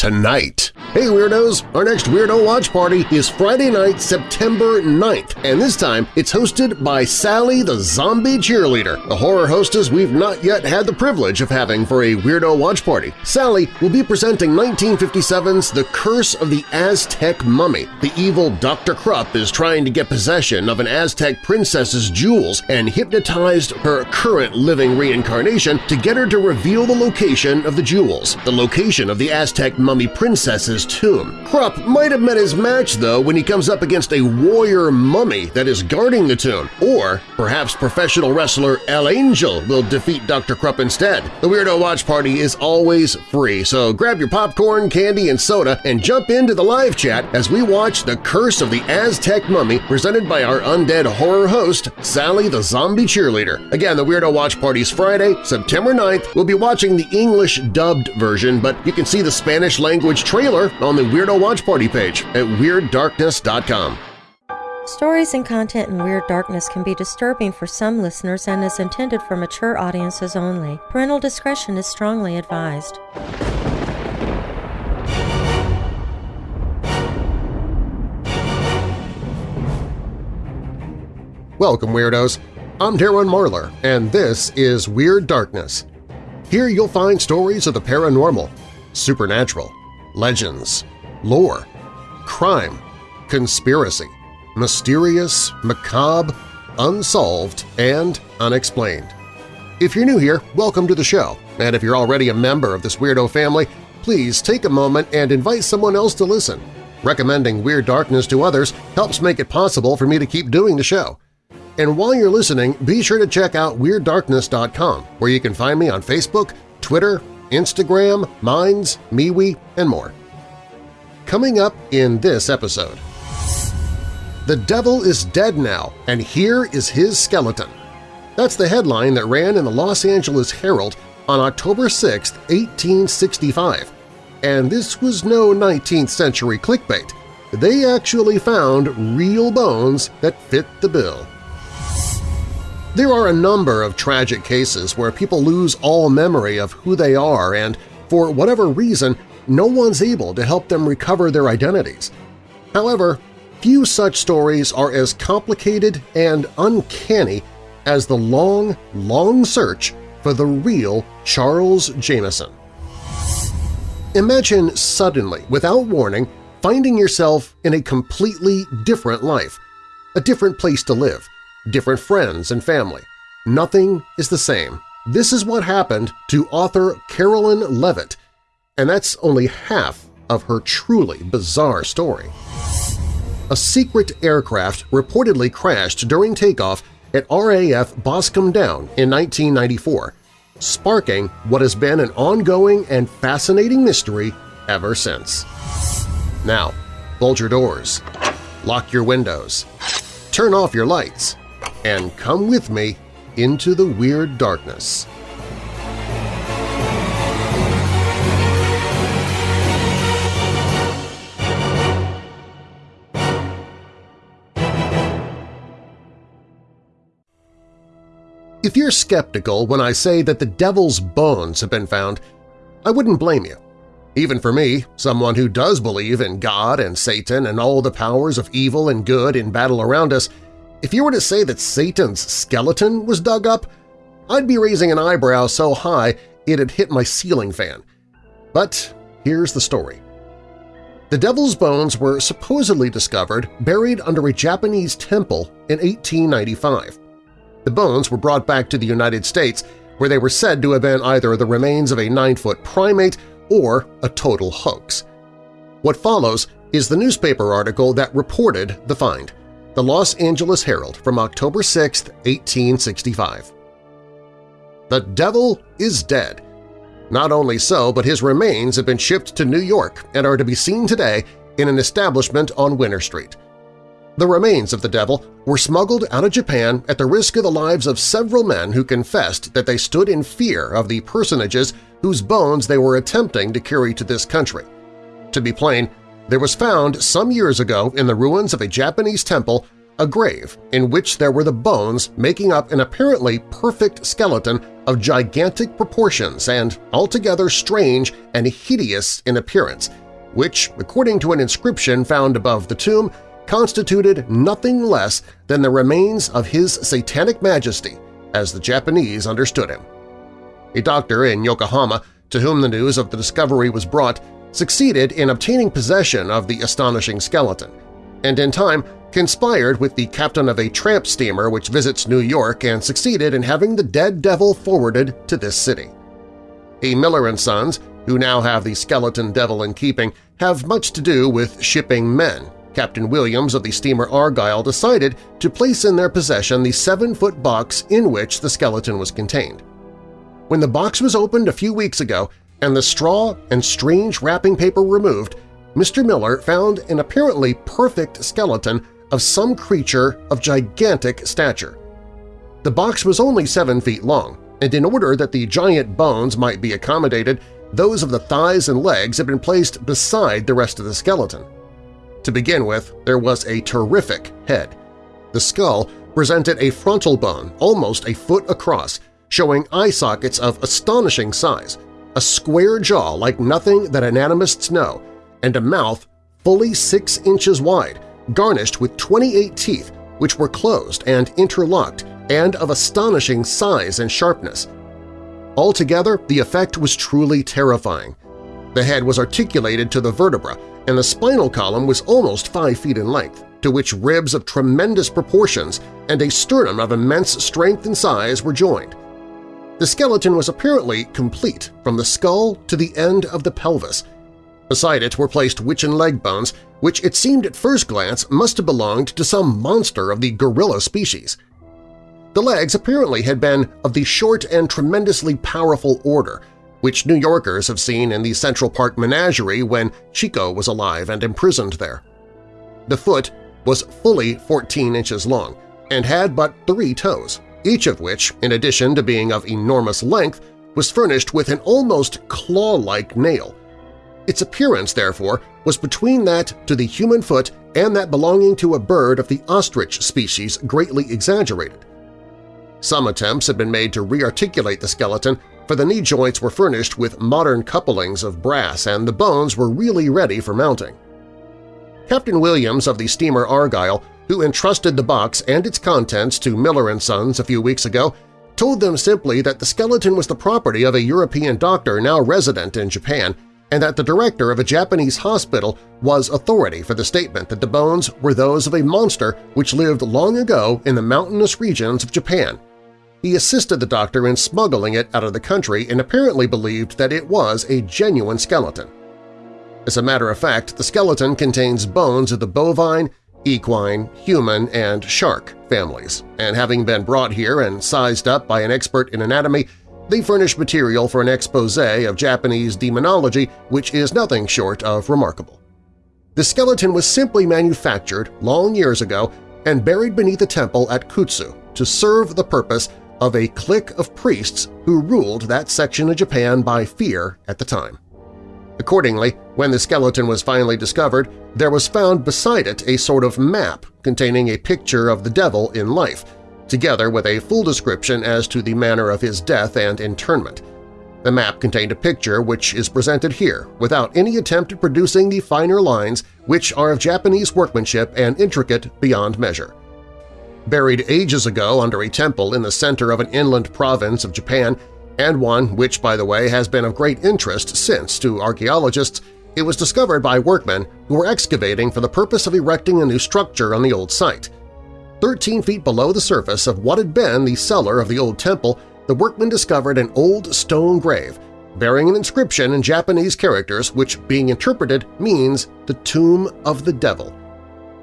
tonight. Hey Weirdos! Our next Weirdo Watch Party is Friday night, September 9th, and this time it's hosted by Sally the Zombie Cheerleader, a horror hostess we've not yet had the privilege of having for a Weirdo Watch Party. Sally will be presenting 1957's The Curse of the Aztec Mummy. The evil Dr. Krupp is trying to get possession of an Aztec princess's jewels and hypnotized her current living reincarnation to get her to reveal the location of the jewels, the location of the Aztec mummy princess's tomb. Krupp might have met his match, though, when he comes up against a warrior mummy that is guarding the tomb. Or perhaps professional wrestler El Angel will defeat Dr. Krupp instead. The Weirdo Watch Party is always free, so grab your popcorn, candy, and soda and jump into the live chat as we watch The Curse of the Aztec Mummy presented by our undead horror host, Sally the Zombie Cheerleader. Again, the Weirdo Watch Party's Friday, September 9th. We'll be watching the English dubbed version, but you can see the Spanish-language trailer on the Weirdo Watch Party page at WeirdDarkness.com. Stories and content in Weird Darkness can be disturbing for some listeners and is intended for mature audiences only. Parental discretion is strongly advised. Welcome, Weirdos! I'm Darren Marlar, and this is Weird Darkness. Here you'll find stories of the paranormal, supernatural, legends, lore, crime, conspiracy, mysterious, macabre, unsolved, and unexplained. If you're new here, welcome to the show, and if you're already a member of this weirdo family, please take a moment and invite someone else to listen. Recommending Weird Darkness to others helps make it possible for me to keep doing the show. And while you're listening, be sure to check out WeirdDarkness.com, where you can find me on Facebook, Twitter, Instagram, Minds, MeWe, and more. Coming up in this episode… The Devil is Dead Now, and Here is His Skeleton. That's the headline that ran in the Los Angeles Herald on October 6, 1865. And this was no 19th century clickbait. They actually found real bones that fit the bill. There are a number of tragic cases where people lose all memory of who they are and, for whatever reason, no one's able to help them recover their identities. However, few such stories are as complicated and uncanny as the long, long search for the real Charles Jameson. Imagine suddenly, without warning, finding yourself in a completely different life, a different place to live, different friends and family. Nothing is the same. This is what happened to author Carolyn Leavitt, and that's only half of her truly bizarre story. A secret aircraft reportedly crashed during takeoff at RAF Boscombe Down in 1994, sparking what has been an ongoing and fascinating mystery ever since. Now, bolt your doors, lock your windows, turn off your lights, and come with me into the Weird Darkness. If you're skeptical when I say that the devil's bones have been found, I wouldn't blame you. Even for me, someone who does believe in God and Satan and all the powers of evil and good in battle around us, if you were to say that Satan's skeleton was dug up, I'd be raising an eyebrow so high it'd hit my ceiling fan. But here's the story. The devil's bones were supposedly discovered buried under a Japanese temple in 1895. The bones were brought back to the United States, where they were said to have been either the remains of a nine-foot primate or a total hoax. What follows is the newspaper article that reported the find the Los Angeles Herald from October 6, 1865. The devil is dead. Not only so, but his remains have been shipped to New York and are to be seen today in an establishment on Winter Street. The remains of the devil were smuggled out of Japan at the risk of the lives of several men who confessed that they stood in fear of the personages whose bones they were attempting to carry to this country. To be plain, there was found some years ago in the ruins of a Japanese temple a grave in which there were the bones making up an apparently perfect skeleton of gigantic proportions and altogether strange and hideous in appearance, which, according to an inscription found above the tomb, constituted nothing less than the remains of His Satanic Majesty, as the Japanese understood him. A doctor in Yokohama to whom the news of the discovery was brought succeeded in obtaining possession of the astonishing skeleton, and in time conspired with the captain of a tramp steamer which visits New York and succeeded in having the dead devil forwarded to this city. A Miller & Sons, who now have the skeleton devil in keeping, have much to do with shipping men. Captain Williams of the steamer Argyle decided to place in their possession the seven-foot box in which the skeleton was contained. When the box was opened a few weeks ago and the straw and strange wrapping paper removed, Mr. Miller found an apparently perfect skeleton of some creature of gigantic stature. The box was only seven feet long, and in order that the giant bones might be accommodated, those of the thighs and legs had been placed beside the rest of the skeleton. To begin with, there was a terrific head. The skull presented a frontal bone almost a foot across, showing eye sockets of astonishing size, a square jaw like nothing that anatomists know, and a mouth fully six inches wide, garnished with 28 teeth which were closed and interlocked and of astonishing size and sharpness. Altogether, the effect was truly terrifying. The head was articulated to the vertebra, and the spinal column was almost 5 feet in length, to which ribs of tremendous proportions and a sternum of immense strength and size were joined. The skeleton was apparently complete from the skull to the end of the pelvis, Beside it were placed witchen leg bones, which it seemed at first glance must have belonged to some monster of the gorilla species. The legs apparently had been of the short and tremendously powerful order, which New Yorkers have seen in the Central Park Menagerie when Chico was alive and imprisoned there. The foot was fully 14 inches long and had but three toes, each of which, in addition to being of enormous length, was furnished with an almost claw-like nail, its appearance, therefore, was between that to the human foot and that belonging to a bird of the ostrich species greatly exaggerated. Some attempts had been made to rearticulate the skeleton, for the knee joints were furnished with modern couplings of brass and the bones were really ready for mounting. Captain Williams of the steamer Argyle, who entrusted the box and its contents to Miller & Sons a few weeks ago, told them simply that the skeleton was the property of a European doctor now resident in Japan and that the director of a Japanese hospital was authority for the statement that the bones were those of a monster which lived long ago in the mountainous regions of Japan. He assisted the doctor in smuggling it out of the country and apparently believed that it was a genuine skeleton. As a matter of fact, the skeleton contains bones of the bovine, equine, human, and shark families, and having been brought here and sized up by an expert in anatomy, they furnish material for an expose of Japanese demonology which is nothing short of remarkable. The skeleton was simply manufactured long years ago and buried beneath a temple at Kutsu to serve the purpose of a clique of priests who ruled that section of Japan by fear at the time. Accordingly, when the skeleton was finally discovered, there was found beside it a sort of map containing a picture of the devil in life, together with a full description as to the manner of his death and internment. The map contained a picture which is presented here without any attempt at producing the finer lines which are of Japanese workmanship and intricate beyond measure. Buried ages ago under a temple in the center of an inland province of Japan, and one which, by the way, has been of great interest since to archaeologists, it was discovered by workmen who were excavating for the purpose of erecting a new structure on the old site. 13 feet below the surface of what had been the cellar of the old temple, the workmen discovered an old stone grave bearing an inscription in Japanese characters which, being interpreted, means the Tomb of the Devil.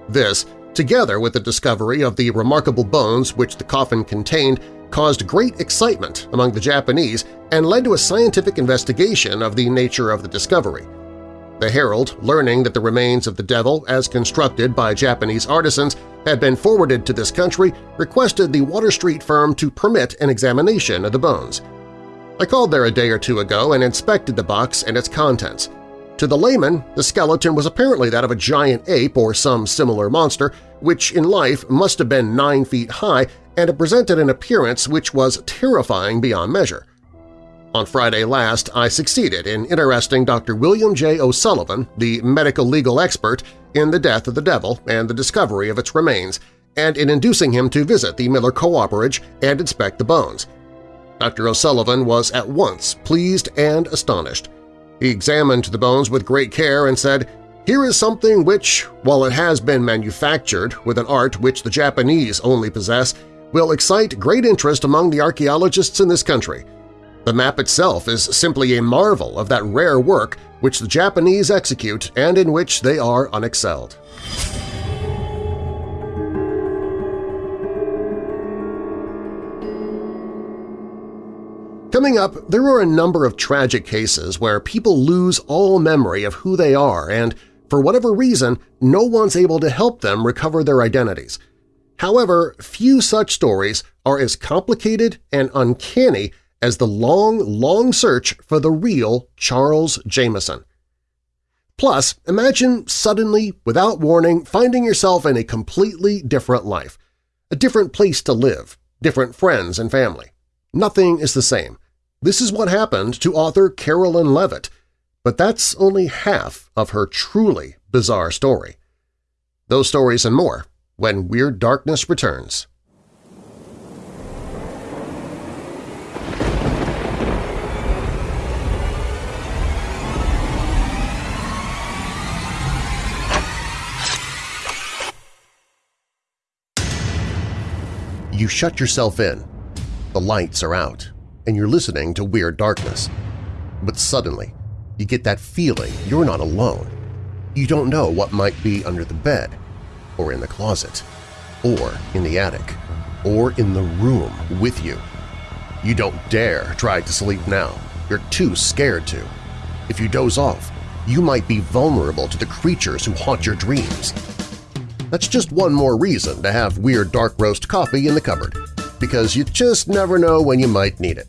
This, together with the discovery of the remarkable bones which the coffin contained, caused great excitement among the Japanese and led to a scientific investigation of the nature of the discovery. The Herald, learning that the remains of the devil, as constructed by Japanese artisans, had been forwarded to this country, requested the Water Street firm to permit an examination of the bones. I called there a day or two ago and inspected the box and its contents. To the layman, the skeleton was apparently that of a giant ape or some similar monster, which in life must have been nine feet high and it presented an appearance which was terrifying beyond measure. On Friday last, I succeeded in interesting Dr. William J. O'Sullivan, the medical legal expert, in the death of the devil and the discovery of its remains, and in inducing him to visit the Miller Cooperage and inspect the bones. Dr. O'Sullivan was at once pleased and astonished. He examined the bones with great care and said, here is something which, while it has been manufactured with an art which the Japanese only possess, will excite great interest among the archaeologists in this country. The map itself is simply a marvel of that rare work which the Japanese execute and in which they are unexcelled. Coming up, there are a number of tragic cases where people lose all memory of who they are and, for whatever reason, no one's able to help them recover their identities. However, few such stories are as complicated and uncanny as the long, long search for the real Charles Jameson. Plus, imagine suddenly, without warning, finding yourself in a completely different life, a different place to live, different friends and family. Nothing is the same. This is what happened to author Carolyn Leavitt, but that's only half of her truly bizarre story. Those stories and more when Weird Darkness returns. You shut yourself in. The lights are out, and you're listening to Weird Darkness. But suddenly, you get that feeling you're not alone. You don't know what might be under the bed, or in the closet, or in the attic, or in the room with you. You don't dare try to sleep now. You're too scared to. If you doze off, you might be vulnerable to the creatures who haunt your dreams. That's just one more reason to have Weird Dark Roast coffee in the cupboard, because you just never know when you might need it.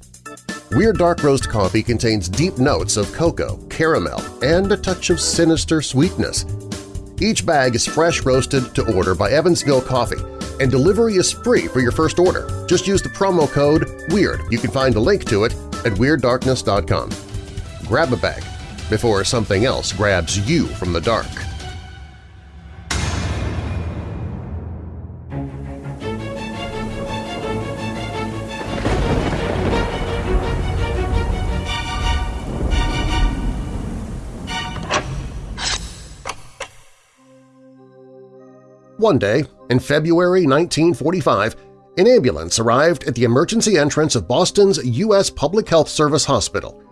Weird Dark Roast coffee contains deep notes of cocoa, caramel, and a touch of sinister sweetness. Each bag is fresh roasted to order by Evansville Coffee, and delivery is free for your first order. Just use the promo code WEIRD. You can find a link to it at WeirdDarkness.com. Grab a bag before something else grabs you from the dark. One day, in February 1945, an ambulance arrived at the emergency entrance of Boston's U.S. Public Health Service Hospital.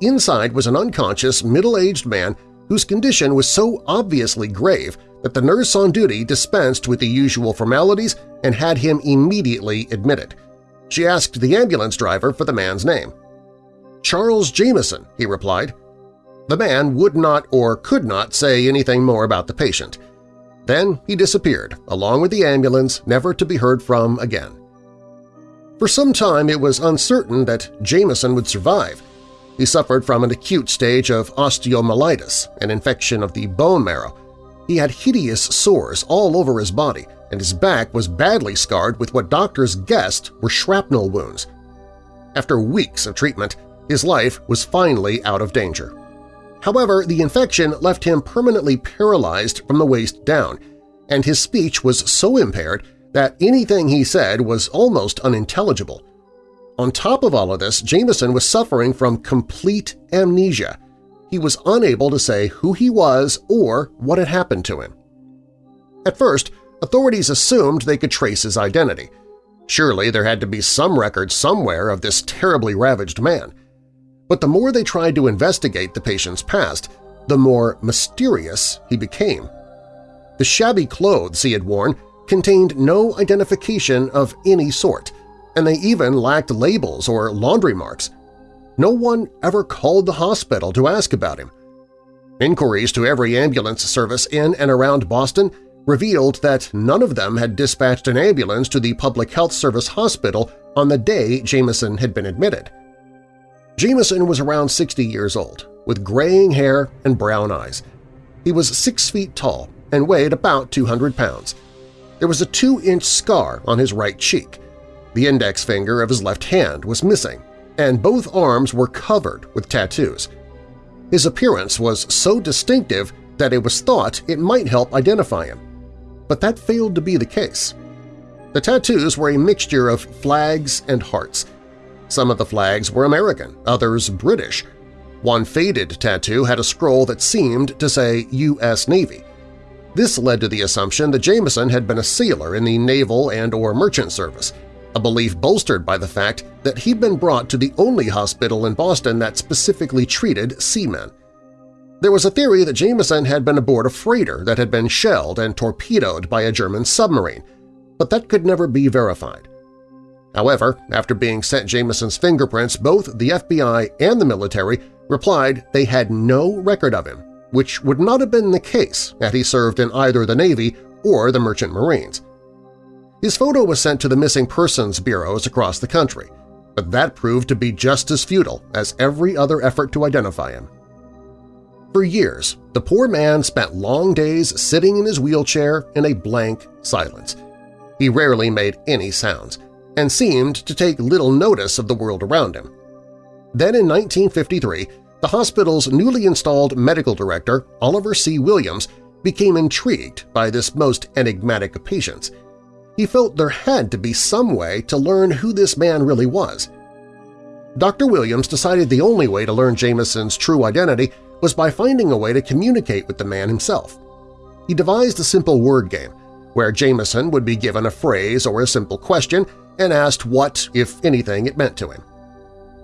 Inside was an unconscious, middle-aged man whose condition was so obviously grave that the nurse on duty dispensed with the usual formalities and had him immediately admitted. She asked the ambulance driver for the man's name. Charles Jameson, he replied. The man would not or could not say anything more about the patient. Then he disappeared, along with the ambulance, never to be heard from again. For some time it was uncertain that Jameson would survive. He suffered from an acute stage of osteomyelitis, an infection of the bone marrow. He had hideous sores all over his body, and his back was badly scarred with what doctors guessed were shrapnel wounds. After weeks of treatment, his life was finally out of danger. However, the infection left him permanently paralyzed from the waist down, and his speech was so impaired that anything he said was almost unintelligible. On top of all of this, Jameson was suffering from complete amnesia. He was unable to say who he was or what had happened to him. At first, authorities assumed they could trace his identity. Surely there had to be some record somewhere of this terribly ravaged man. But the more they tried to investigate the patient's past, the more mysterious he became. The shabby clothes he had worn contained no identification of any sort, and they even lacked labels or laundry marks. No one ever called the hospital to ask about him. Inquiries to every ambulance service in and around Boston revealed that none of them had dispatched an ambulance to the Public Health Service hospital on the day Jameson had been admitted. Jameson was around 60 years old, with graying hair and brown eyes. He was six feet tall and weighed about 200 pounds. There was a two-inch scar on his right cheek. The index finger of his left hand was missing, and both arms were covered with tattoos. His appearance was so distinctive that it was thought it might help identify him. But that failed to be the case. The tattoos were a mixture of flags and hearts. Some of the flags were American, others British. One faded tattoo had a scroll that seemed to say U.S. Navy. This led to the assumption that Jameson had been a sailor in the naval and or merchant service, a belief bolstered by the fact that he'd been brought to the only hospital in Boston that specifically treated seamen. There was a theory that Jameson had been aboard a freighter that had been shelled and torpedoed by a German submarine, but that could never be verified. However, after being sent Jameson's fingerprints, both the FBI and the military replied they had no record of him, which would not have been the case had he served in either the Navy or the Merchant Marines. His photo was sent to the missing persons bureaus across the country, but that proved to be just as futile as every other effort to identify him. For years, the poor man spent long days sitting in his wheelchair in a blank silence. He rarely made any sounds, and seemed to take little notice of the world around him. Then in 1953, the hospital's newly installed medical director, Oliver C. Williams, became intrigued by this most enigmatic of patients – he felt there had to be some way to learn who this man really was. Dr. Williams decided the only way to learn Jameson's true identity was by finding a way to communicate with the man himself. He devised a simple word game where Jameson would be given a phrase or a simple question and asked what, if anything, it meant to him.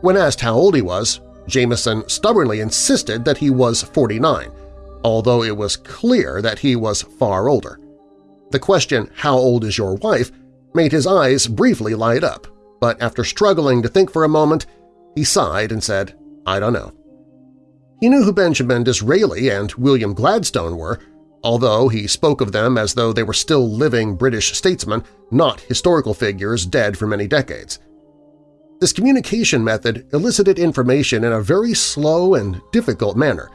When asked how old he was, Jameson stubbornly insisted that he was 49, although it was clear that he was far older. The question, how old is your wife, made his eyes briefly light up, but after struggling to think for a moment, he sighed and said, I don't know. He knew who Benjamin Disraeli and William Gladstone were, although he spoke of them as though they were still living British statesmen, not historical figures dead for many decades. This communication method elicited information in a very slow and difficult manner,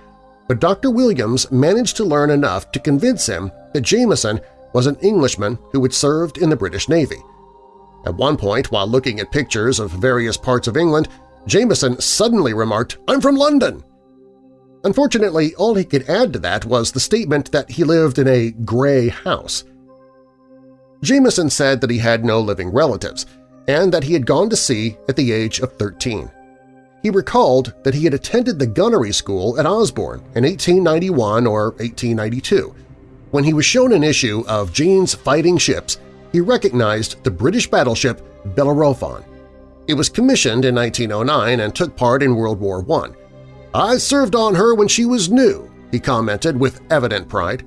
but Dr. Williams managed to learn enough to convince him that Jameson was an Englishman who had served in the British Navy. At one point, while looking at pictures of various parts of England, Jameson suddenly remarked, I'm from London! Unfortunately, all he could add to that was the statement that he lived in a gray house. Jameson said that he had no living relatives and that he had gone to sea at the age of 13. He recalled that he had attended the gunnery school at Osborne in 1891 or 1892 when he was shown an issue of Jane's Fighting Ships, he recognized the British battleship Bellerophon. It was commissioned in 1909 and took part in World War I. I served on her when she was new, he commented with evident pride.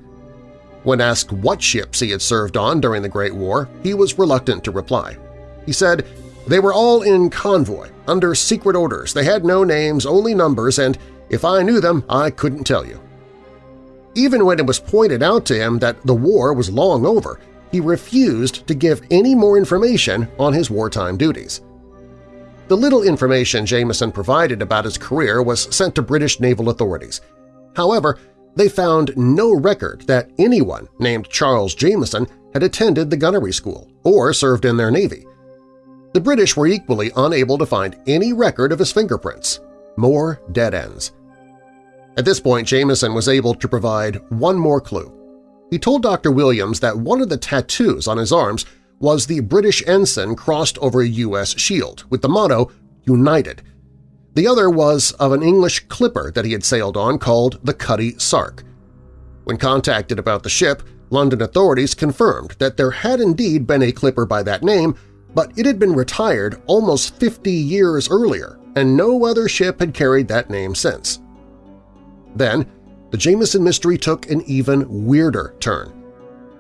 When asked what ships he had served on during the Great War, he was reluctant to reply. He said, they were all in convoy, under secret orders. They had no names, only numbers, and if I knew them, I couldn't tell you. Even when it was pointed out to him that the war was long over, he refused to give any more information on his wartime duties. The little information Jameson provided about his career was sent to British naval authorities. However, they found no record that anyone named Charles Jameson had attended the gunnery school or served in their navy. The British were equally unable to find any record of his fingerprints. More dead ends. At this point, Jameson was able to provide one more clue. He told Dr. Williams that one of the tattoos on his arms was the British ensign crossed over a U.S. shield with the motto United. The other was of an English clipper that he had sailed on called the Cutty Sark. When contacted about the ship, London authorities confirmed that there had indeed been a clipper by that name, but it had been retired almost 50 years earlier, and no other ship had carried that name since. Then, the Jameson mystery took an even weirder turn.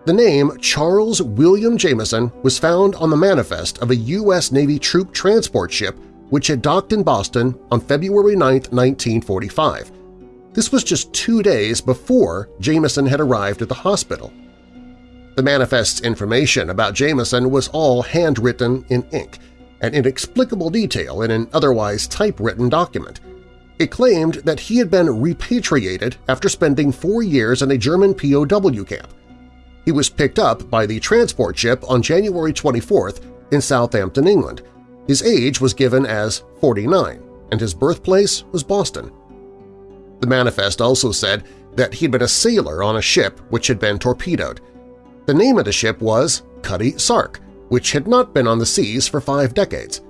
The name Charles William Jameson was found on the manifest of a U.S. Navy troop transport ship which had docked in Boston on February 9, 1945. This was just two days before Jameson had arrived at the hospital. The manifest's information about Jameson was all handwritten in ink, an inexplicable detail in an otherwise typewritten document. It claimed that he had been repatriated after spending four years in a German POW camp. He was picked up by the transport ship on January 24th in Southampton, England. His age was given as 49, and his birthplace was Boston. The manifest also said that he'd been a sailor on a ship which had been torpedoed. The name of the ship was Cutty Sark, which had not been on the seas for five decades.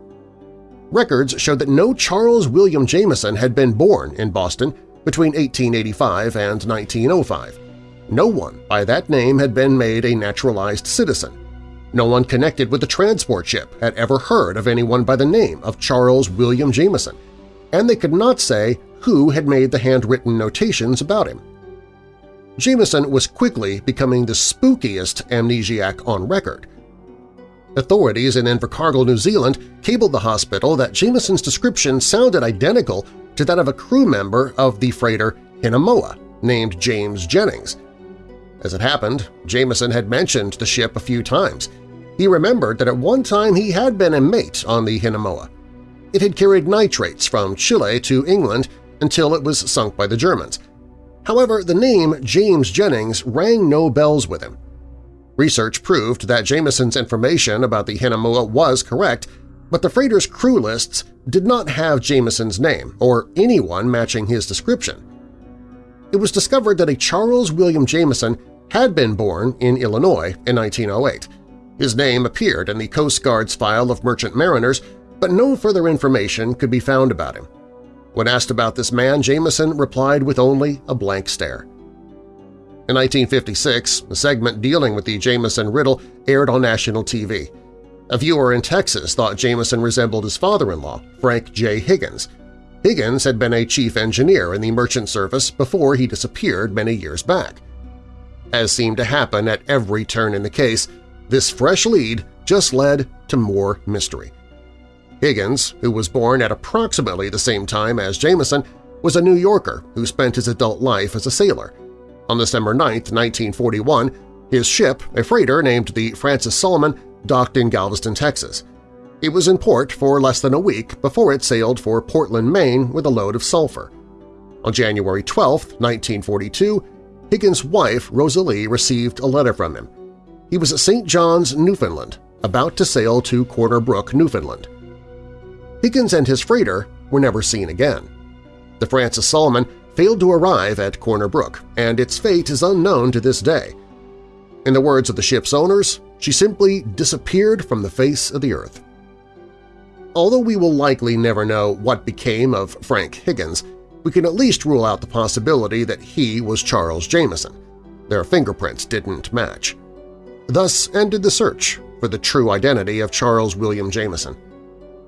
Records showed that no Charles William Jameson had been born in Boston between 1885 and 1905. No one by that name had been made a naturalized citizen. No one connected with the transport ship had ever heard of anyone by the name of Charles William Jameson, and they could not say who had made the handwritten notations about him. Jameson was quickly becoming the spookiest amnesiac on record. Authorities in Invercargill, New Zealand cabled the hospital that Jameson's description sounded identical to that of a crew member of the freighter Hinemoa named James Jennings. As it happened, Jameson had mentioned the ship a few times. He remembered that at one time he had been a mate on the Hinemoa. It had carried nitrates from Chile to England until it was sunk by the Germans. However, the name James Jennings rang no bells with him. Research proved that Jameson's information about the Hinemoa was correct, but the freighter's crew lists did not have Jameson's name or anyone matching his description. It was discovered that a Charles William Jameson had been born in Illinois in 1908. His name appeared in the Coast Guard's file of merchant mariners, but no further information could be found about him. When asked about this man, Jameson replied with only a blank stare. In 1956, a segment dealing with the Jameson riddle aired on national TV. A viewer in Texas thought Jameson resembled his father-in-law, Frank J. Higgins. Higgins had been a chief engineer in the merchant service before he disappeared many years back. As seemed to happen at every turn in the case, this fresh lead just led to more mystery. Higgins, who was born at approximately the same time as Jameson, was a New Yorker who spent his adult life as a sailor. On December 9, 1941, his ship, a freighter named the Francis Solomon, docked in Galveston, Texas. It was in port for less than a week before it sailed for Portland, Maine with a load of sulfur. On January 12, 1942, Higgins' wife, Rosalie, received a letter from him. He was at St. John's, Newfoundland, about to sail to Corner Brook, Newfoundland. Higgins and his freighter were never seen again. The Francis Solomon failed to arrive at Corner Brook, and its fate is unknown to this day. In the words of the ship's owners, she simply disappeared from the face of the earth. Although we will likely never know what became of Frank Higgins, we can at least rule out the possibility that he was Charles Jameson. Their fingerprints didn't match. Thus ended the search for the true identity of Charles William Jameson.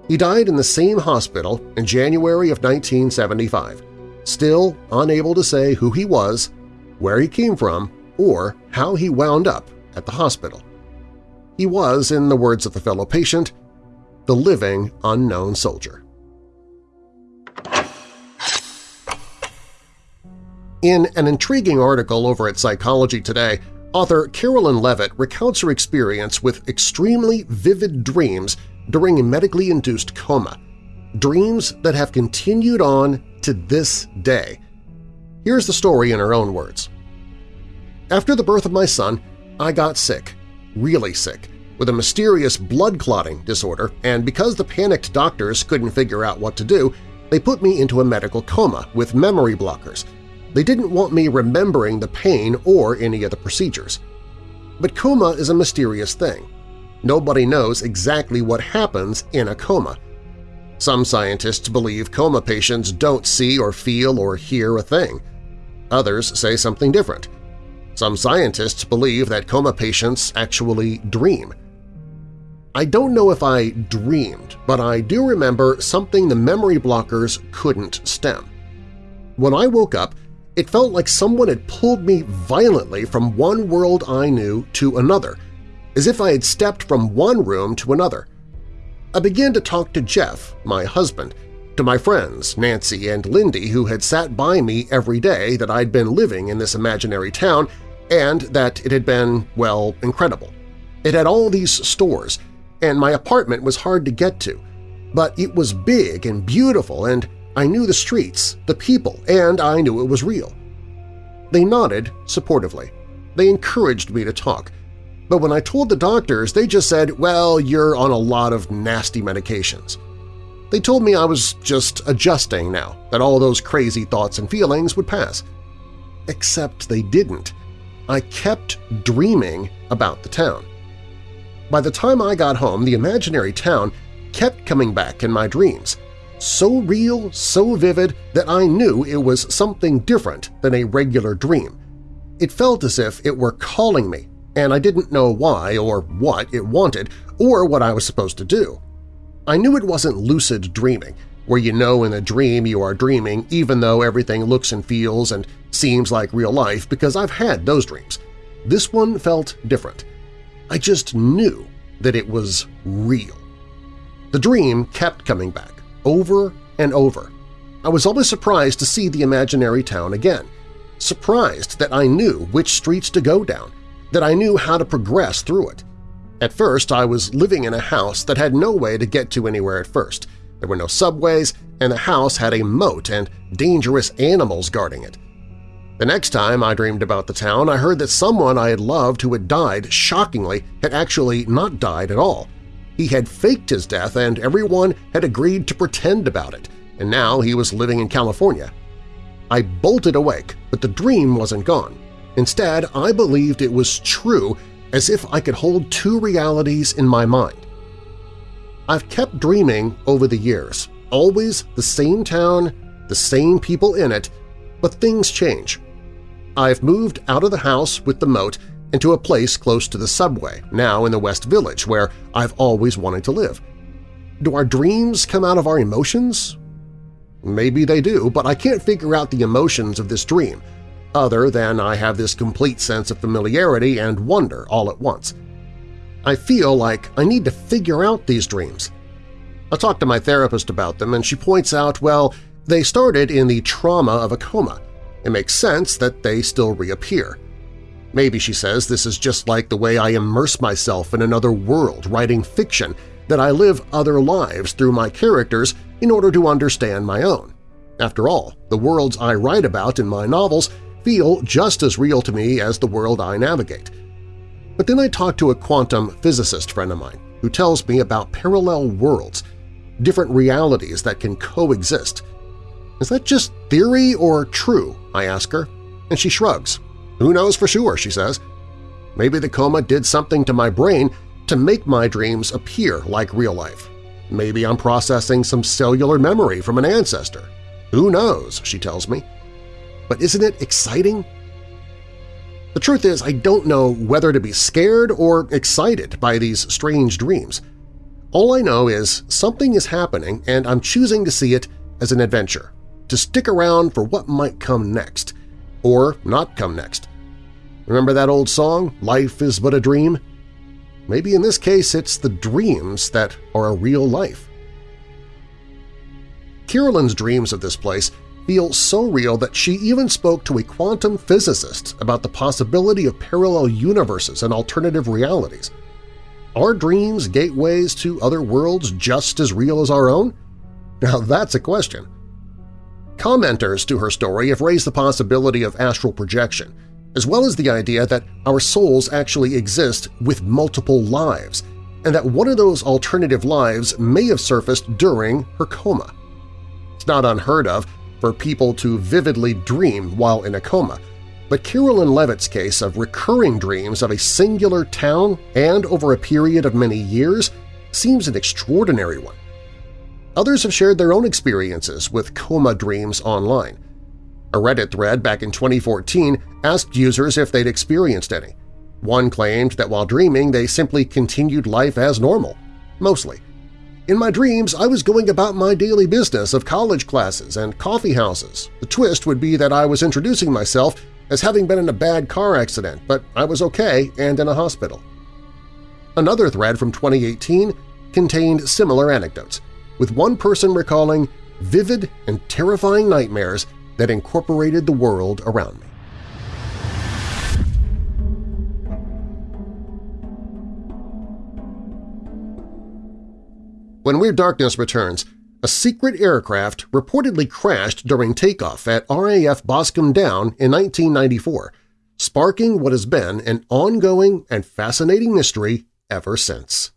He died in the same hospital in January of 1975, still unable to say who he was, where he came from, or how he wound up at the hospital. He was, in the words of the fellow patient, the living unknown soldier. In an intriguing article over at Psychology Today, author Carolyn Leavitt recounts her experience with extremely vivid dreams during a medically induced coma, dreams that have continued on to this day. Here's the story in her own words. After the birth of my son, I got sick, really sick, with a mysterious blood clotting disorder, and because the panicked doctors couldn't figure out what to do, they put me into a medical coma with memory blockers. They didn't want me remembering the pain or any of the procedures. But coma is a mysterious thing. Nobody knows exactly what happens in a coma, some scientists believe coma patients don't see or feel or hear a thing. Others say something different. Some scientists believe that coma patients actually dream. I don't know if I dreamed, but I do remember something the memory blockers couldn't stem. When I woke up, it felt like someone had pulled me violently from one world I knew to another, as if I had stepped from one room to another. I began to talk to Jeff, my husband, to my friends Nancy and Lindy who had sat by me every day that I'd been living in this imaginary town and that it had been, well, incredible. It had all these stores, and my apartment was hard to get to, but it was big and beautiful and I knew the streets, the people, and I knew it was real. They nodded supportively. They encouraged me to talk, but when I told the doctors, they just said, well, you're on a lot of nasty medications. They told me I was just adjusting now, that all those crazy thoughts and feelings would pass. Except they didn't. I kept dreaming about the town. By the time I got home, the imaginary town kept coming back in my dreams, so real, so vivid that I knew it was something different than a regular dream. It felt as if it were calling me, and I didn't know why or what it wanted or what I was supposed to do. I knew it wasn't lucid dreaming, where you know in a dream you are dreaming even though everything looks and feels and seems like real life because I've had those dreams. This one felt different. I just knew that it was real. The dream kept coming back, over and over. I was always surprised to see the imaginary town again, surprised that I knew which streets to go down, that I knew how to progress through it. At first, I was living in a house that had no way to get to anywhere at first. There were no subways, and the house had a moat and dangerous animals guarding it. The next time I dreamed about the town, I heard that someone I had loved who had died, shockingly, had actually not died at all. He had faked his death and everyone had agreed to pretend about it, and now he was living in California. I bolted awake, but the dream wasn't gone. Instead, I believed it was true as if I could hold two realities in my mind. I've kept dreaming over the years, always the same town, the same people in it, but things change. I've moved out of the house with the moat into a place close to the subway, now in the West Village, where I've always wanted to live. Do our dreams come out of our emotions? Maybe they do, but I can't figure out the emotions of this dream – other than I have this complete sense of familiarity and wonder all at once. I feel like I need to figure out these dreams. I talked to my therapist about them and she points out, well, they started in the trauma of a coma. It makes sense that they still reappear. Maybe, she says, this is just like the way I immerse myself in another world writing fiction, that I live other lives through my characters in order to understand my own. After all, the worlds I write about in my novels feel just as real to me as the world I navigate. But then I talk to a quantum physicist friend of mine who tells me about parallel worlds, different realities that can coexist. Is that just theory or true? I ask her, and she shrugs. Who knows for sure, she says. Maybe the coma did something to my brain to make my dreams appear like real life. Maybe I'm processing some cellular memory from an ancestor. Who knows, she tells me. But isn't it exciting? The truth is, I don't know whether to be scared or excited by these strange dreams. All I know is something is happening and I'm choosing to see it as an adventure, to stick around for what might come next, or not come next. Remember that old song, Life is but a dream? Maybe in this case it's the dreams that are a real life. Carolyn's dreams of this place feel so real that she even spoke to a quantum physicist about the possibility of parallel universes and alternative realities. Are dreams gateways to other worlds just as real as our own? Now that's a question. Commenters to her story have raised the possibility of astral projection, as well as the idea that our souls actually exist with multiple lives, and that one of those alternative lives may have surfaced during her coma. It's not unheard of for people to vividly dream while in a coma, but Carolyn Leavitt's case of recurring dreams of a singular town and over a period of many years seems an extraordinary one. Others have shared their own experiences with coma dreams online. A Reddit thread back in 2014 asked users if they'd experienced any. One claimed that while dreaming they simply continued life as normal, mostly, in my dreams, I was going about my daily business of college classes and coffee houses. The twist would be that I was introducing myself as having been in a bad car accident, but I was okay and in a hospital. Another thread from 2018 contained similar anecdotes, with one person recalling vivid and terrifying nightmares that incorporated the world around me. When Weird Darkness returns, a secret aircraft reportedly crashed during takeoff at RAF Boscombe Down in 1994, sparking what has been an ongoing and fascinating mystery ever since.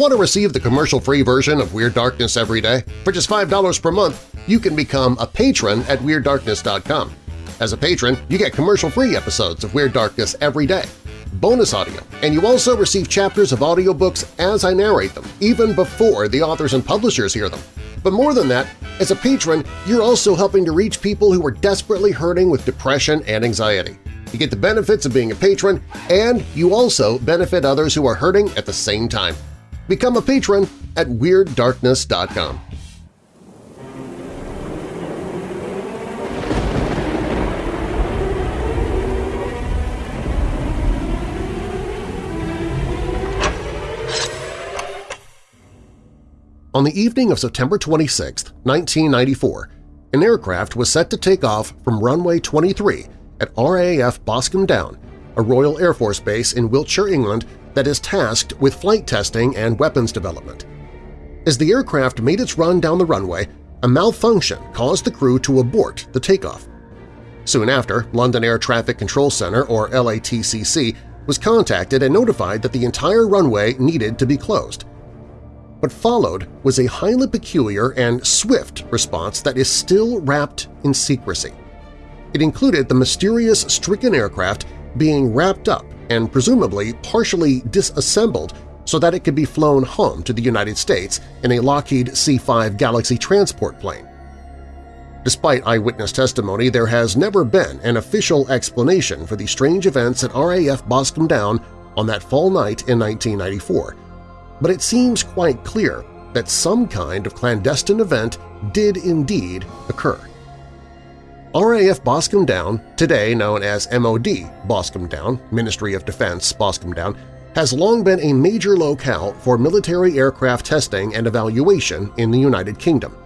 Want to receive the commercial-free version of Weird Darkness every day? For just $5 per month, you can become a patron at WeirdDarkness.com. As a patron, you get commercial-free episodes of Weird Darkness every day, bonus audio, and you also receive chapters of audiobooks as I narrate them, even before the authors and publishers hear them. But more than that, as a patron, you're also helping to reach people who are desperately hurting with depression and anxiety. You get the benefits of being a patron, and you also benefit others who are hurting at the same time. Become a patron at WeirdDarkness.com. On the evening of September 26, 1994, an aircraft was set to take off from runway 23 at RAF Boscombe Down, a Royal Air Force base in Wiltshire, England that is tasked with flight testing and weapons development. As the aircraft made its run down the runway, a malfunction caused the crew to abort the takeoff. Soon after, London Air Traffic Control Center, or LATCC, was contacted and notified that the entire runway needed to be closed. What followed was a highly peculiar and swift response that is still wrapped in secrecy. It included the mysterious stricken aircraft being wrapped up and presumably partially disassembled so that it could be flown home to the United States in a Lockheed C-5 Galaxy transport plane. Despite eyewitness testimony, there has never been an official explanation for the strange events at RAF Boscombe Down on that fall night in 1994, but it seems quite clear that some kind of clandestine event did indeed occur. RAF Boscombe Down, today known as MOD Boscombe Down, Ministry of Defense Boscombe Down, has long been a major locale for military aircraft testing and evaluation in the United Kingdom.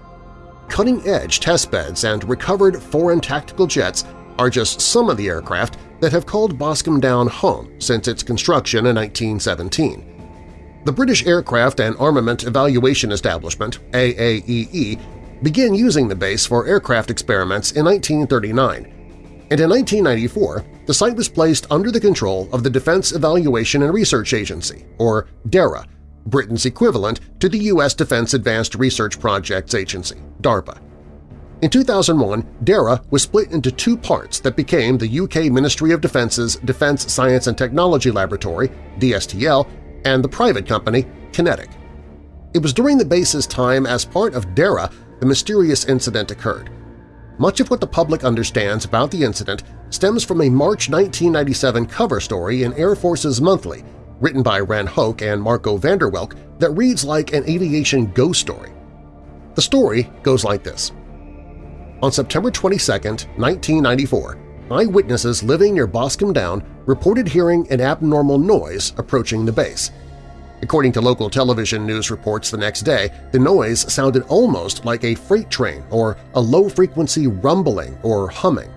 Cutting-edge testbeds and recovered foreign tactical jets are just some of the aircraft that have called Boscombe Down home since its construction in 1917. The British Aircraft and Armament Evaluation Establishment AAEE began using the base for aircraft experiments in 1939, and in 1994 the site was placed under the control of the Defense Evaluation and Research Agency, or DERA, Britain's equivalent to the U.S. Defense Advanced Research Projects Agency, DARPA. In 2001, DERA was split into two parts that became the UK Ministry of Defence's Defence Science and Technology Laboratory, DSTL, and the private company QinetiQ. It was during the base's time as part of DERA the mysterious incident occurred. Much of what the public understands about the incident stems from a March 1997 cover story in Air Forces Monthly written by Ren Hoke and Marco Vanderwelk that reads like an aviation ghost story. The story goes like this. On September 22, 1994, eyewitnesses living near Boscombe Down reported hearing an abnormal noise approaching the base – According to local television news reports the next day, the noise sounded almost like a freight train or a low-frequency rumbling or humming.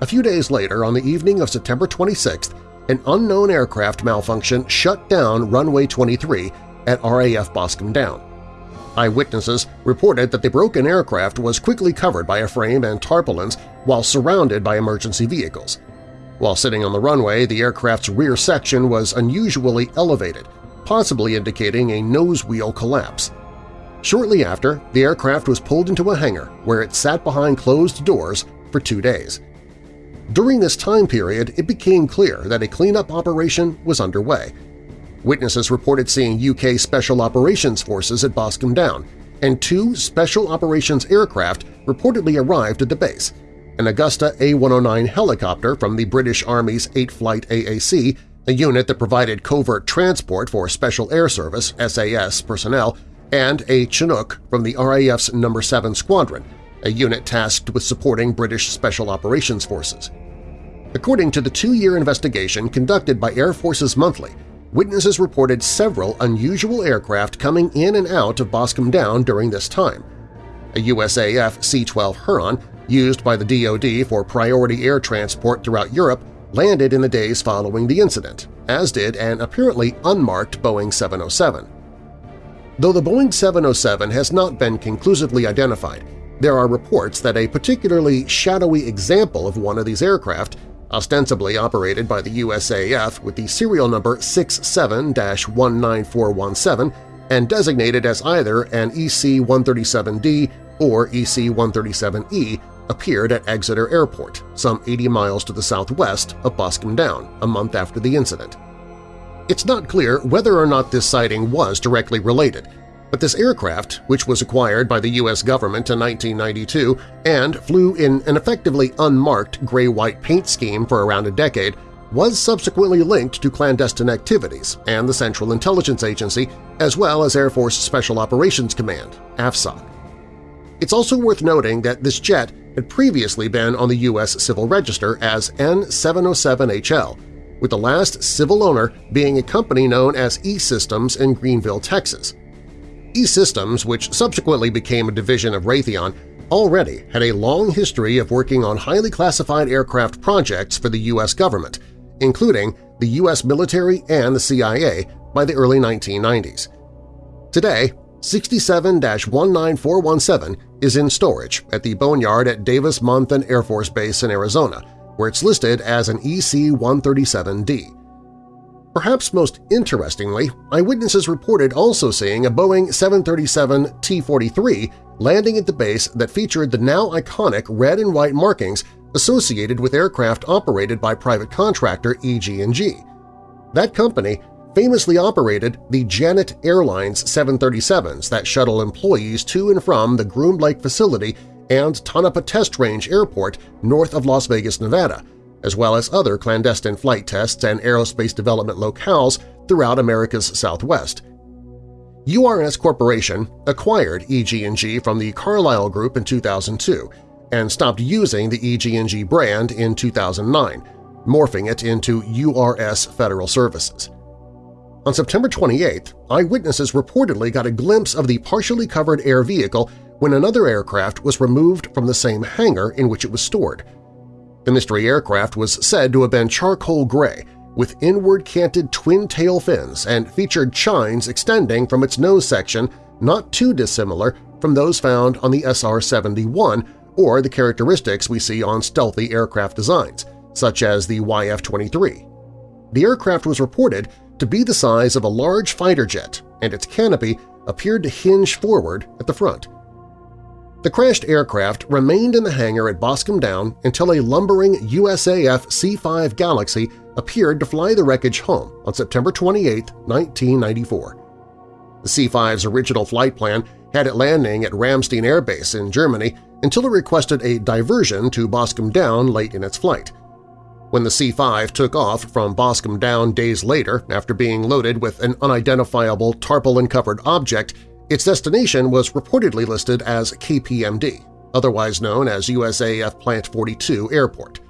A few days later, on the evening of September 26th, an unknown aircraft malfunction shut down runway 23 at RAF Boscombe Down. Eyewitnesses reported that the broken aircraft was quickly covered by a frame and tarpaulins while surrounded by emergency vehicles. While sitting on the runway, the aircraft's rear section was unusually elevated, possibly indicating a nose wheel collapse. Shortly after, the aircraft was pulled into a hangar where it sat behind closed doors for two days. During this time period, it became clear that a cleanup operation was underway. Witnesses reported seeing UK Special Operations Forces at Boscombe Down, and two Special Operations aircraft reportedly arrived at the base, an Agusta A-109 helicopter from the British Army's 8th Flight AAC a unit that provided covert transport for Special Air Service SAS personnel, and a Chinook from the RAF's No. 7 Squadron, a unit tasked with supporting British Special Operations Forces. According to the two-year investigation conducted by Air Forces Monthly, witnesses reported several unusual aircraft coming in and out of Boscombe Down during this time. a USAF C-12 Huron used by the DoD for priority air transport throughout Europe, landed in the days following the incident, as did an apparently unmarked Boeing 707. Though the Boeing 707 has not been conclusively identified, there are reports that a particularly shadowy example of one of these aircraft, ostensibly operated by the USAF with the serial number 67-19417 and designated as either an EC-137D or EC-137E, appeared at Exeter Airport, some 80 miles to the southwest of Boscombe Down, a month after the incident. It's not clear whether or not this sighting was directly related, but this aircraft, which was acquired by the U.S. government in 1992 and flew in an effectively unmarked gray-white paint scheme for around a decade, was subsequently linked to clandestine activities and the Central Intelligence Agency as well as Air Force Special Operations Command AFSOC. It's also worth noting that this jet had previously been on the U.S. Civil Register as N707HL, with the last civil owner being a company known as E-Systems in Greenville, Texas. E-Systems, which subsequently became a division of Raytheon, already had a long history of working on highly classified aircraft projects for the U.S. government, including the U.S. military and the CIA by the early 1990s. Today, 67-19417 is in storage at the Boneyard at Davis-Monthan Air Force Base in Arizona, where it's listed as an EC-137D. Perhaps most interestingly, eyewitnesses reported also seeing a Boeing 737 T-43 landing at the base that featured the now iconic red and white markings associated with aircraft operated by private contractor EG&G. That company famously operated the Janet Airlines 737s that shuttle employees to and from the Groom Lake facility and Tonopah Test Range Airport north of Las Vegas, Nevada, as well as other clandestine flight tests and aerospace development locales throughout America's Southwest. URS Corporation acquired EG&G from the Carlyle Group in 2002 and stopped using the EG&G brand in 2009, morphing it into URS Federal Services. On September 28, eyewitnesses reportedly got a glimpse of the partially covered air vehicle when another aircraft was removed from the same hangar in which it was stored. The mystery aircraft was said to have been charcoal gray, with inward-canted twin-tail fins and featured chines extending from its nose section not too dissimilar from those found on the SR-71 or the characteristics we see on stealthy aircraft designs, such as the YF-23. The aircraft was reported to be the size of a large fighter jet, and its canopy appeared to hinge forward at the front. The crashed aircraft remained in the hangar at Boscombe Down until a lumbering USAF C-5 Galaxy appeared to fly the wreckage home on September 28, 1994. The C-5's original flight plan had it landing at Ramstein Air Base in Germany until it requested a diversion to Boscombe Down late in its flight. When the C-5 took off from Boscombe Down days later after being loaded with an unidentifiable tarpaulin-covered object, its destination was reportedly listed as KPMD, otherwise known as USAF Plant 42 Airport.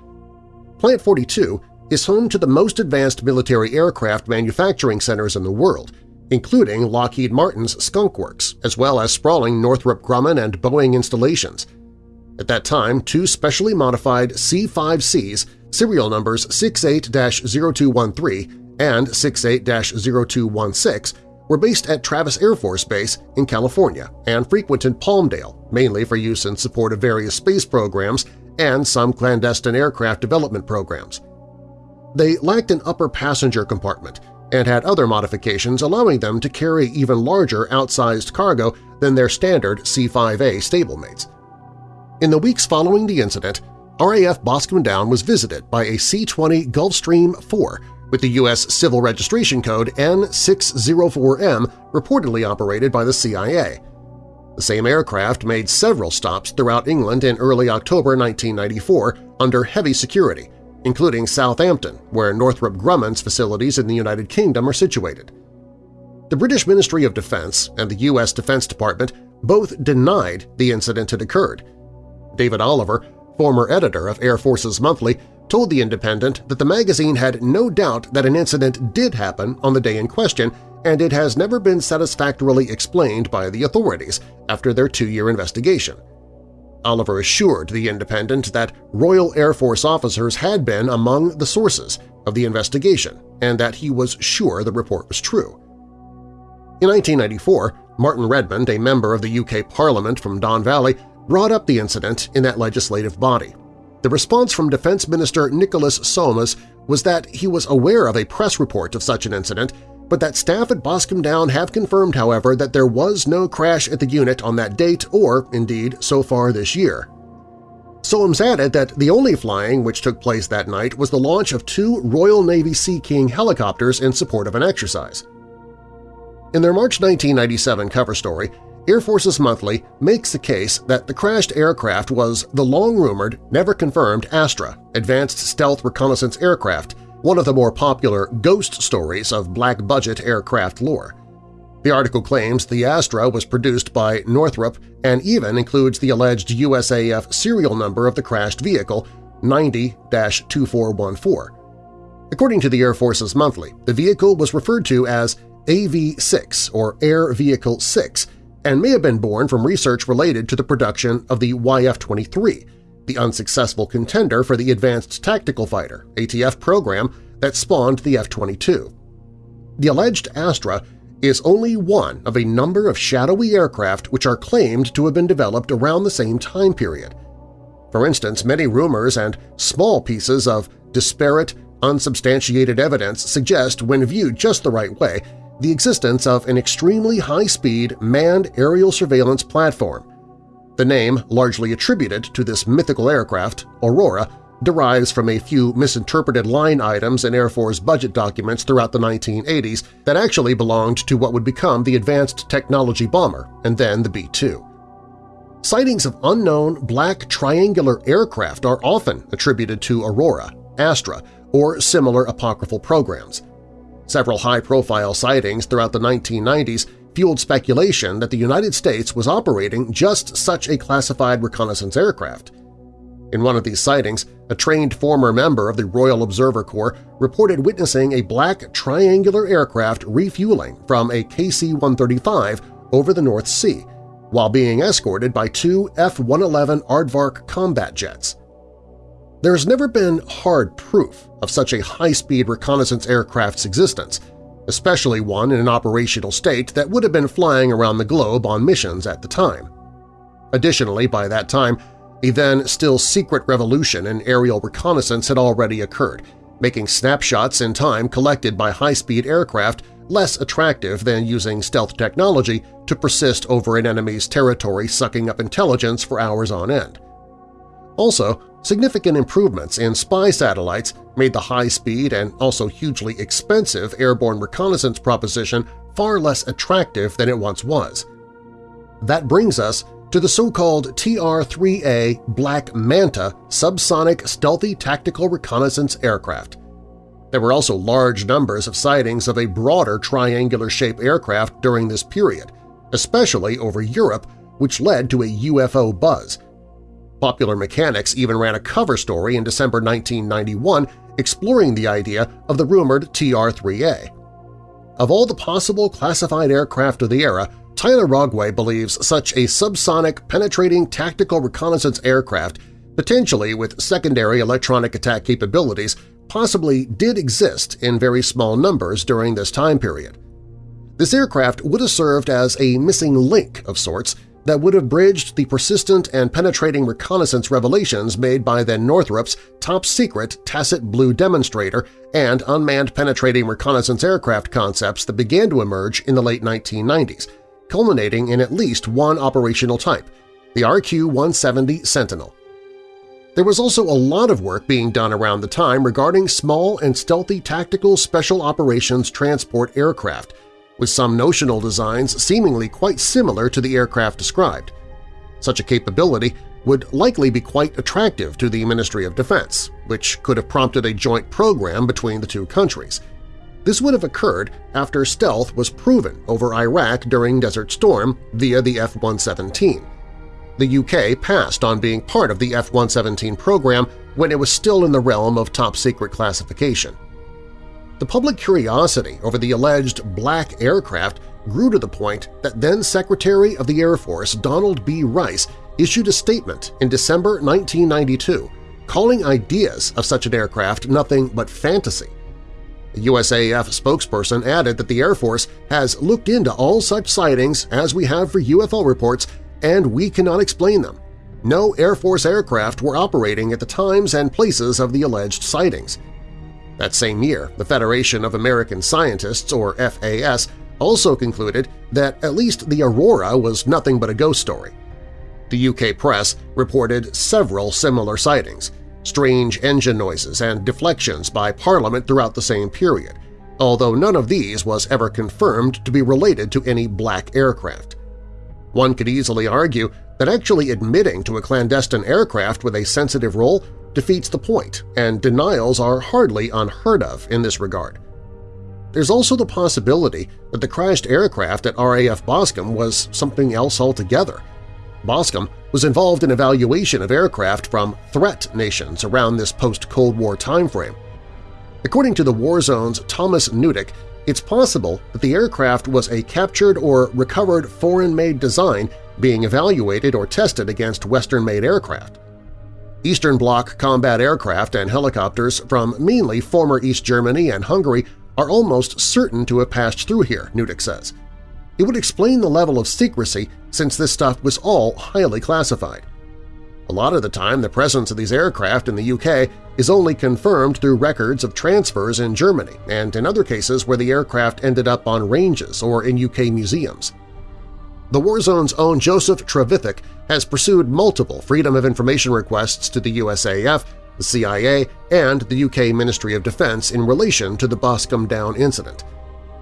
Plant 42 is home to the most advanced military aircraft manufacturing centers in the world, including Lockheed Martin's Skunk Works, as well as sprawling Northrop Grumman and Boeing installations. At that time, two specially modified C-5Cs, serial numbers 68-0213 and 68-0216, were based at Travis Air Force Base in California and frequented Palmdale, mainly for use in support of various space programs and some clandestine aircraft development programs. They lacked an upper passenger compartment and had other modifications allowing them to carry even larger outsized cargo than their standard C-5A stablemates. In the weeks following the incident, RAF Boscombe Down was visited by a C-20 Gulfstream 4 with the U.S. Civil Registration Code N604M reportedly operated by the CIA. The same aircraft made several stops throughout England in early October 1994 under heavy security, including Southampton, where Northrop Grumman's facilities in the United Kingdom are situated. The British Ministry of Defense and the U.S. Defense Department both denied the incident had occurred. David Oliver, former editor of Air Forces Monthly, told The Independent that the magazine had no doubt that an incident did happen on the day in question and it has never been satisfactorily explained by the authorities after their two-year investigation. Oliver assured The Independent that Royal Air Force officers had been among the sources of the investigation and that he was sure the report was true. In 1994, Martin Redmond, a member of the UK Parliament from Don Valley, brought up the incident in that legislative body. The response from Defense Minister Nicholas Soames was that he was aware of a press report of such an incident, but that staff at Boscombe Down have confirmed, however, that there was no crash at the unit on that date or, indeed, so far this year. Soames added that the only flying which took place that night was the launch of two Royal Navy Sea King helicopters in support of an exercise. In their March 1997 cover story, Air Forces Monthly makes the case that the crashed aircraft was the long-rumored, never-confirmed Astra, Advanced Stealth Reconnaissance Aircraft, one of the more popular ghost stories of black-budget aircraft lore. The article claims the Astra was produced by Northrop and even includes the alleged USAF serial number of the crashed vehicle, 90-2414. According to the Air Forces Monthly, the vehicle was referred to as AV-6 or Air Vehicle 6 and may have been born from research related to the production of the YF-23, the unsuccessful contender for the Advanced Tactical Fighter ATF program that spawned the F-22. The alleged Astra is only one of a number of shadowy aircraft which are claimed to have been developed around the same time period. For instance, many rumors and small pieces of disparate, unsubstantiated evidence suggest, when viewed just the right way, the existence of an extremely high-speed manned aerial surveillance platform. The name, largely attributed to this mythical aircraft, Aurora, derives from a few misinterpreted line items in Air Force budget documents throughout the 1980s that actually belonged to what would become the Advanced Technology Bomber and then the B-2. Sightings of unknown black triangular aircraft are often attributed to Aurora, Astra, or similar apocryphal programs. Several high-profile sightings throughout the 1990s fueled speculation that the United States was operating just such a classified reconnaissance aircraft. In one of these sightings, a trained former member of the Royal Observer Corps reported witnessing a black triangular aircraft refueling from a KC-135 over the North Sea, while being escorted by two F-111 Aardvark combat jets. There has never been hard proof of such a high-speed reconnaissance aircraft's existence, especially one in an operational state that would have been flying around the globe on missions at the time. Additionally, by that time, a then-still secret revolution in aerial reconnaissance had already occurred, making snapshots in time collected by high-speed aircraft less attractive than using stealth technology to persist over an enemy's territory sucking up intelligence for hours on end. Also, significant improvements in spy satellites made the high-speed and also hugely expensive airborne reconnaissance proposition far less attractive than it once was. That brings us to the so-called TR-3A Black Manta subsonic stealthy tactical reconnaissance aircraft. There were also large numbers of sightings of a broader triangular-shaped aircraft during this period, especially over Europe, which led to a UFO buzz. Popular Mechanics even ran a cover story in December 1991 exploring the idea of the rumored TR-3A. Of all the possible classified aircraft of the era, Tyler Rogoway believes such a subsonic penetrating tactical reconnaissance aircraft, potentially with secondary electronic attack capabilities, possibly did exist in very small numbers during this time period. This aircraft would have served as a missing link of sorts that would have bridged the persistent and penetrating reconnaissance revelations made by then Northrop's top-secret Tacit Blue demonstrator and unmanned penetrating reconnaissance aircraft concepts that began to emerge in the late 1990s, culminating in at least one operational type, the RQ-170 Sentinel. There was also a lot of work being done around the time regarding small and stealthy tactical special operations transport aircraft, with some notional designs seemingly quite similar to the aircraft described. Such a capability would likely be quite attractive to the Ministry of Defense, which could have prompted a joint program between the two countries – this would have occurred after stealth was proven over Iraq during Desert Storm via the F-117. The UK passed on being part of the F-117 program when it was still in the realm of top-secret classification. The public curiosity over the alleged black aircraft grew to the point that then-Secretary of the Air Force Donald B. Rice issued a statement in December 1992 calling ideas of such an aircraft nothing but fantasy. A USAF spokesperson added that the Air Force has looked into all such sightings as we have for UFO reports and we cannot explain them. No Air Force aircraft were operating at the times and places of the alleged sightings. That same year, the Federation of American Scientists, or FAS, also concluded that at least the Aurora was nothing but a ghost story. The UK press reported several similar sightings, strange engine noises and deflections by Parliament throughout the same period, although none of these was ever confirmed to be related to any black aircraft. One could easily argue that actually admitting to a clandestine aircraft with a sensitive role defeats the point, and denials are hardly unheard of in this regard. There's also the possibility that the crashed aircraft at RAF Boscombe was something else altogether – Boscombe was involved in evaluation of aircraft from threat nations around this post-Cold War timeframe. According to the War Zone's Thomas Newdick, it's possible that the aircraft was a captured or recovered foreign-made design being evaluated or tested against Western-made aircraft. Eastern Bloc combat aircraft and helicopters from mainly former East Germany and Hungary are almost certain to have passed through here, Newdick says. It would explain the level of secrecy since this stuff was all highly classified. A lot of the time, the presence of these aircraft in the UK is only confirmed through records of transfers in Germany and in other cases where the aircraft ended up on ranges or in UK museums. The Warzone's own Joseph Trevithick has pursued multiple Freedom of Information requests to the USAF, the CIA, and the UK Ministry of Defense in relation to the Boscombe Down incident –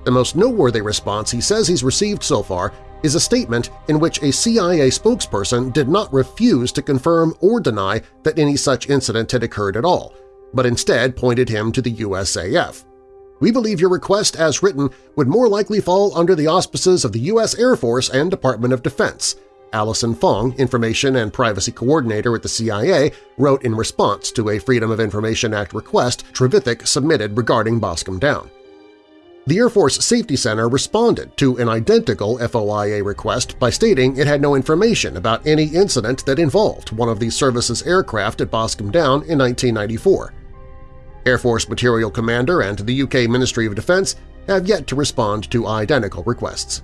the most noteworthy response he says he's received so far is a statement in which a CIA spokesperson did not refuse to confirm or deny that any such incident had occurred at all, but instead pointed him to the USAF. We believe your request as written would more likely fall under the auspices of the U.S. Air Force and Department of Defense, Allison Fong, Information and Privacy Coordinator at the CIA, wrote in response to a Freedom of Information Act request Trevithick submitted regarding Boscombe Down. The Air Force Safety Center responded to an identical FOIA request by stating it had no information about any incident that involved one of the service's aircraft at Boscombe Down in 1994. Air Force Material Commander and the UK Ministry of Defence have yet to respond to identical requests.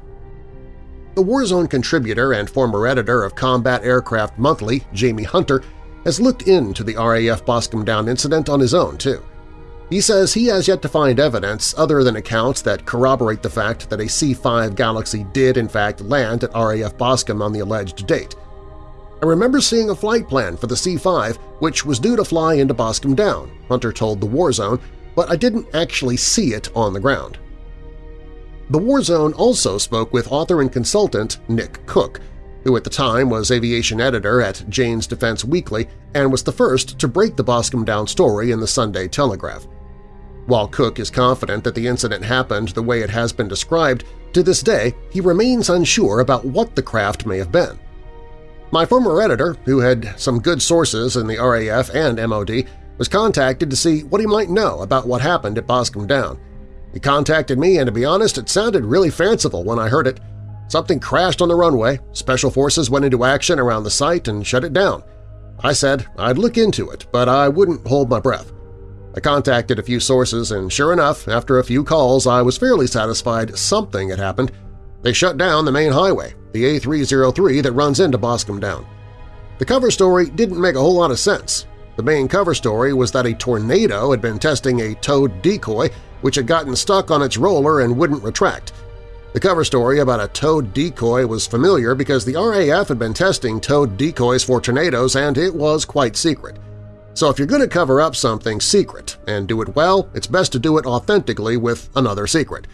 The Warzone contributor and former editor of Combat Aircraft Monthly, Jamie Hunter, has looked into the RAF Boscombe Down incident on his own, too. He says he has yet to find evidence other than accounts that corroborate the fact that a C-5 Galaxy did in fact land at RAF Boscombe on the alleged date. I remember seeing a flight plan for the C-5 which was due to fly into Boscombe Down, Hunter told the War Zone, but I didn't actually see it on the ground. The War Zone also spoke with author and consultant Nick Cook, who at the time was aviation editor at Jane's Defense Weekly and was the first to break the Boscombe Down story in the Sunday Telegraph. While Cook is confident that the incident happened the way it has been described, to this day he remains unsure about what the craft may have been. My former editor, who had some good sources in the RAF and MOD, was contacted to see what he might know about what happened at Boscombe Down. He contacted me, and to be honest, it sounded really fanciful when I heard it. Something crashed on the runway, special forces went into action around the site and shut it down. I said I'd look into it, but I wouldn't hold my breath. I contacted a few sources, and sure enough, after a few calls, I was fairly satisfied something had happened. They shut down the main highway, the A303 that runs into Boscombe Down. The cover story didn't make a whole lot of sense. The main cover story was that a tornado had been testing a towed decoy which had gotten stuck on its roller and wouldn't retract. The cover story about a towed decoy was familiar because the RAF had been testing towed decoys for tornadoes and it was quite secret. So if you're going to cover up something secret and do it well, it's best to do it authentically with another secret.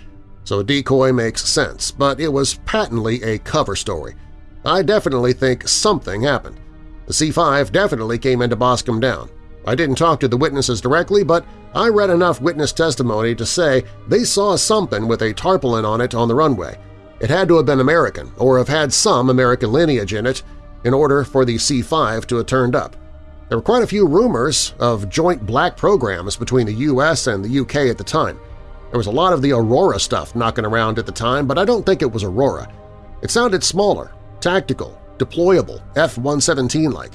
So a decoy makes sense, but it was patently a cover story. I definitely think something happened. The C-5 definitely came into Boscombe Down. I didn't talk to the witnesses directly, but I read enough witness testimony to say they saw something with a tarpaulin on it on the runway. It had to have been American or have had some American lineage in it in order for the C-5 to have turned up. There were quite a few rumors of joint black programs between the U.S. and the U.K. at the time. There was a lot of the Aurora stuff knocking around at the time, but I don't think it was Aurora. It sounded smaller, tactical, deployable, F-117-like.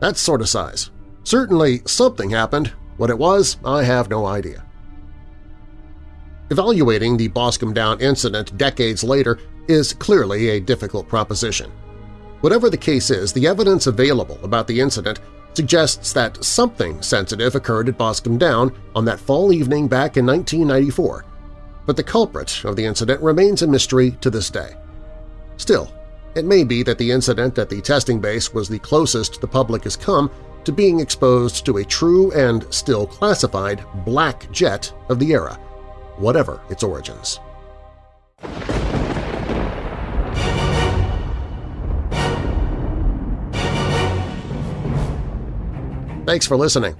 That sort of size. Certainly something happened. What it was, I have no idea. Evaluating the Boscombe Down incident decades later is clearly a difficult proposition. Whatever the case is, the evidence available about the incident suggests that something sensitive occurred at Boscombe Down on that fall evening back in 1994, but the culprit of the incident remains a mystery to this day. Still, it may be that the incident at the testing base was the closest the public has come to being exposed to a true and still classified black jet of the era, whatever its origins. Thanks for listening.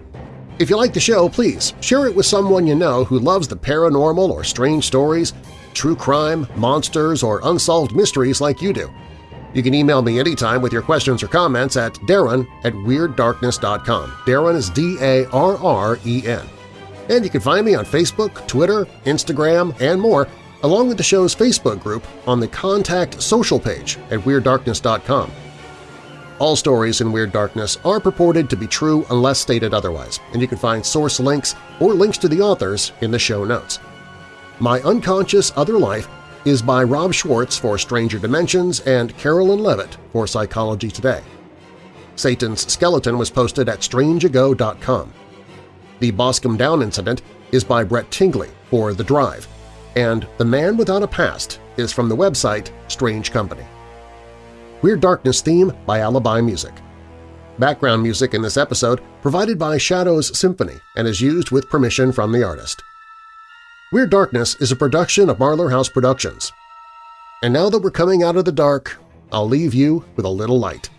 If you like the show, please share it with someone you know who loves the paranormal or strange stories, true crime, monsters, or unsolved mysteries like you do. You can email me anytime with your questions or comments at darren at WeirdDarkness.com. Darren is D-A-R-R-E-N. And you can find me on Facebook, Twitter, Instagram, and more, along with the show's Facebook group on the Contact Social page at WeirdDarkness.com. All stories in Weird Darkness are purported to be true unless stated otherwise, and you can find source links or links to the authors in the show notes. My Unconscious Other Life is by Rob Schwartz for Stranger Dimensions and Carolyn Leavitt for Psychology Today. Satan's Skeleton was posted at strangeago.com. The Boscombe Down incident is by Brett Tingley for The Drive, and The Man Without a Past is from the website Strange Company. Weird Darkness theme by Alibi Music. Background music in this episode provided by Shadows Symphony and is used with permission from the artist. Weird Darkness is a production of Marlar House Productions. And now that we're coming out of the dark, I'll leave you with a little light.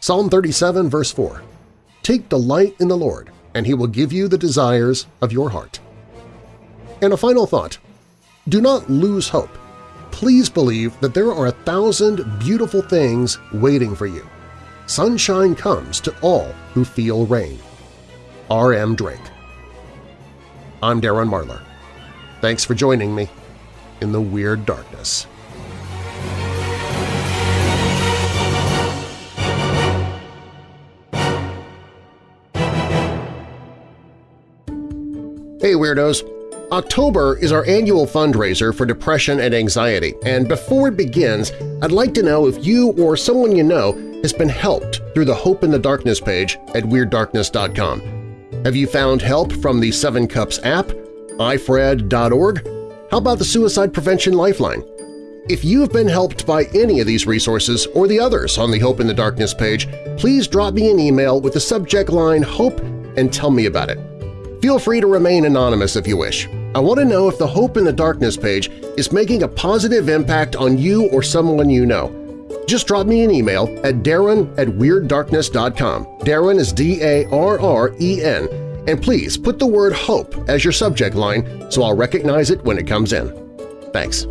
Psalm 37, verse 4, Take delight in the Lord, and He will give you the desires of your heart. And a final thought, do not lose hope please believe that there are a thousand beautiful things waiting for you. Sunshine comes to all who feel rain. R.M. Drake I'm Darren Marlar. Thanks for joining me in the Weird Darkness. Hey Weirdos! October is our annual fundraiser for depression and anxiety, and before it begins, I'd like to know if you or someone you know has been helped through the Hope in the Darkness page at WeirdDarkness.com. Have you found help from the Seven Cups app, ifred.org? How about the Suicide Prevention Lifeline? If you have been helped by any of these resources or the others on the Hope in the Darkness page, please drop me an email with the subject line HOPE and tell me about it. Feel free to remain anonymous if you wish. I want to know if the Hope in the Darkness page is making a positive impact on you or someone you know. Just drop me an email at darren at WeirdDarkness.com. Darren is D-A-R-R-E-N. And please put the word HOPE as your subject line so I'll recognize it when it comes in. Thanks.